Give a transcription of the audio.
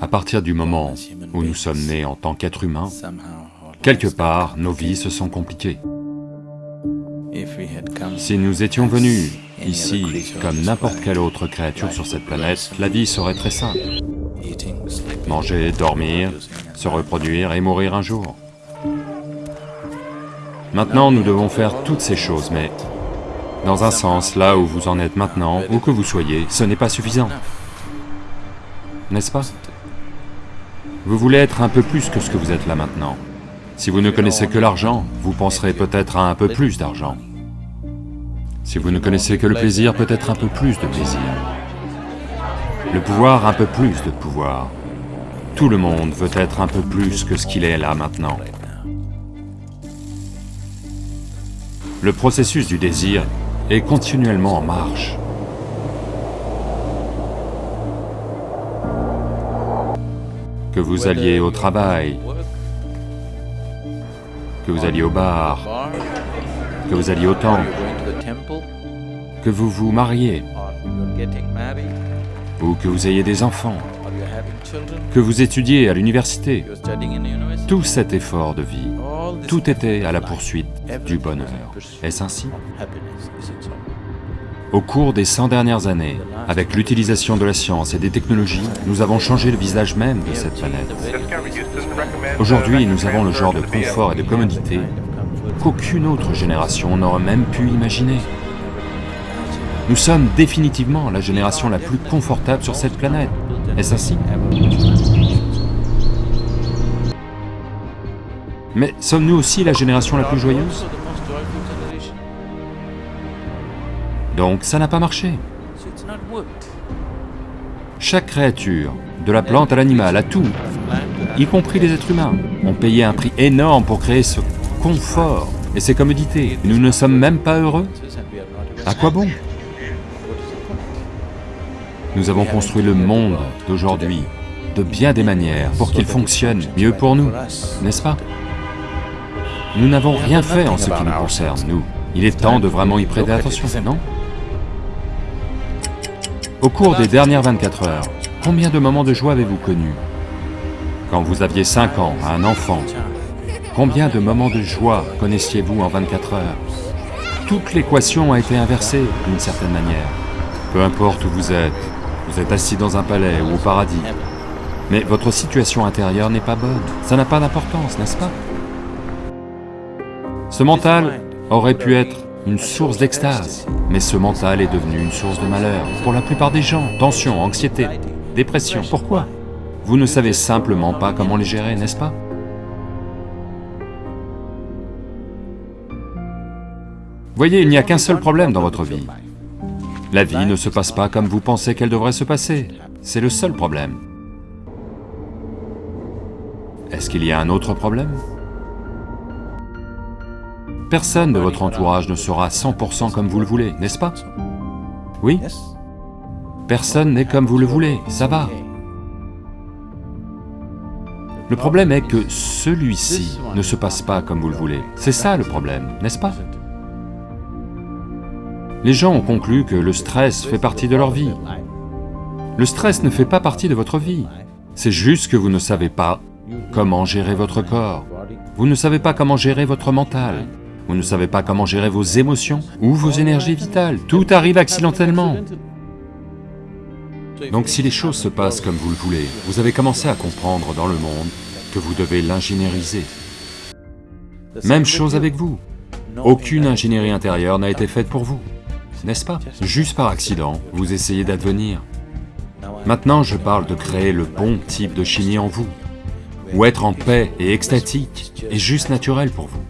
À partir du moment où nous sommes nés en tant qu'êtres humains, quelque part, nos vies se sont compliquées. Si nous étions venus ici comme n'importe quelle autre créature sur cette planète, la vie serait très simple. Manger, dormir, se reproduire et mourir un jour. Maintenant, nous devons faire toutes ces choses, mais dans un sens, là où vous en êtes maintenant, où que vous soyez, ce n'est pas suffisant. N'est-ce pas Vous voulez être un peu plus que ce que vous êtes là maintenant. Si vous ne connaissez que l'argent, vous penserez peut-être à un peu plus d'argent. Si vous ne connaissez que le plaisir, peut-être un peu plus de plaisir. Le pouvoir, un peu plus de pouvoir. Tout le monde veut être un peu plus que ce qu'il est là maintenant. Le processus du désir est continuellement en marche. Que vous alliez au travail, que vous alliez au bar, que vous alliez au temple, que vous vous mariez, ou que vous ayez des enfants, que vous étudiez à l'université, tout cet effort de vie, tout était à la poursuite du bonheur. Est-ce ainsi? Au cours des 100 dernières années, avec l'utilisation de la science et des technologies, nous avons changé le visage même de cette planète. Aujourd'hui, nous avons le genre de confort et de commodité qu'aucune autre génération n'aurait même pu imaginer. Nous sommes définitivement la génération la plus confortable sur cette planète. Est-ce ainsi? Mais sommes-nous aussi la génération la plus joyeuse? Donc ça n'a pas marché. Chaque créature, de la plante à l'animal, à tout, y compris les êtres humains, ont payé un prix énorme pour créer ce confort et ces commodités. Nous ne sommes même pas heureux À quoi bon? Nous avons construit le monde d'aujourd'hui de bien des manières pour qu'il fonctionne mieux pour nous, n'est-ce pas? Nous n'avons rien fait en ce qui nous concerne, nous. Il est temps de vraiment y prêter attention, non? Au cours des dernières 24 heures, combien de moments de joie avez-vous connus Quand vous aviez 5 ans, un enfant, Combien de moments de joie connaissiez-vous en 24 heures Toute l'équation a été inversée d'une certaine manière. Peu importe où vous êtes, vous êtes assis dans un palais ou au paradis, mais votre situation intérieure n'est pas bonne, ça n'a pas d'importance, n'est-ce pas? Ce mental aurait pu être une source d'extase, mais ce mental est devenu une source de malheur pour la plupart des gens. Tension, anxiété, dépression, pourquoi? Vous ne savez simplement pas comment les gérer, n'est-ce pas? Voyez, il n'y a qu'un seul problème dans votre vie. La vie ne se passe pas comme vous pensez qu'elle devrait se passer. C'est le seul problème. Est-ce qu'il y a un autre problème? Personne de votre entourage ne sera 100% comme vous le voulez, n'est-ce pas? Oui? Personne n'est comme vous le voulez, ça va. Le problème est que celui-ci ne se passe pas comme vous le voulez. C'est ça le problème, n'est-ce pas? Les gens ont conclu que le stress fait partie de leur vie. Le stress ne fait pas partie de votre vie. C'est juste que vous ne savez pas comment gérer votre corps. Vous ne savez pas comment gérer votre mental. Vous ne savez pas comment gérer vos émotions ou vos énergies vitales. Tout arrive accidentellement. Donc si les choses se passent comme vous le voulez, vous avez commencé à comprendre dans le monde que vous devez l'ingénieriser. Même chose avec vous. Aucune ingénierie intérieure n'a été faite pour vous n'est-ce pas? Juste par accident, vous essayez d'advenir. Maintenant, je parle de créer le bon type de chimie en vous, où être en paix et extatique est juste naturel pour vous.